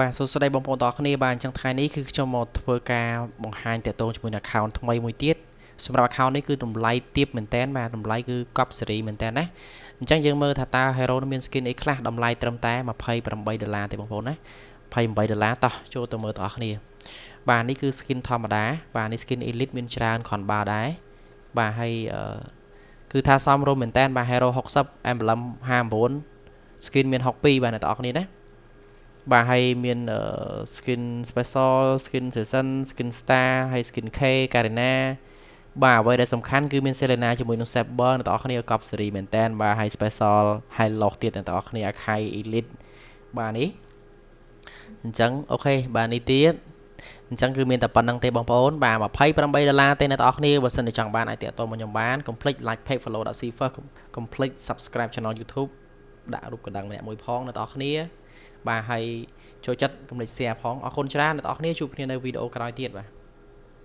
បាទសួស្តីបងប្អូនទាំងអស់គ្នាបាទអញ្ចឹងថ្ងៃនេះគឺខ្ញុំមកធ្វើការបង្ហាញតាក់ទងជាមួយនឹង account ថ្មីមួយទៀតសម្រាប់ account នេះគឺតម្លៃទាបមែនតើបាទតម្លៃគឺកប់សេរីមែនតើណាអញ្ចឹងយើងមើលថាតើ hero នឹងមាន skin អីខ្លះតម្លៃត្រឹមតែ28ដុល្លារទេបងប្អូនណា28ដុល្លារតោះចូលទៅមើលទាំងអស់គ្នា បាទនេះគឺ skin ធម្មតាបាទនេះ skin elite មានច្រើនគ្រាន់បើដែរបាទហើយគឺថាសមរម្យមែនតើបាទ hero 60 emblem 59 skin មាន62បាទអ្នកទាំងអស់គ្នាណា បាទហើយមាន skin special skin season skin star ហើយ skin K Karina បាទអ្វីដែលសំខាន់គឺមាន Selena ជាមួយនឹង Saber អ្នកទាំងអស់គ្នាកប់សេរីមែនតើបាទហើយ special ហើយ lock ទៀតអ្នកទាំងអស់គ្នា Akai Elite បាទនេះអញ្ចឹងអូខេបាទនេះទៀតអញ្ចឹងគឺមានតែប៉ុណ្្នឹងទេបងប្អូនបាទ28ដុល្លារទេអ្នកទាំងអស់គ្នាបើសិនជាចង់បានអាចតាក់ទងមកខ្ញុំបាន complete like page follow .c first complete subscribe channel YouTube ដាក់រូបកណ្ដឹងម្នាក់មួយផងអ្នកទាំងអស់គ្នាបាទហើយចូលចិត្តកុំភ្លេច share ផងអរគុណច្រើនអ្នកនរគ្នាជួបគ្នានៅវីដេអូក្រោយទៀតបាទ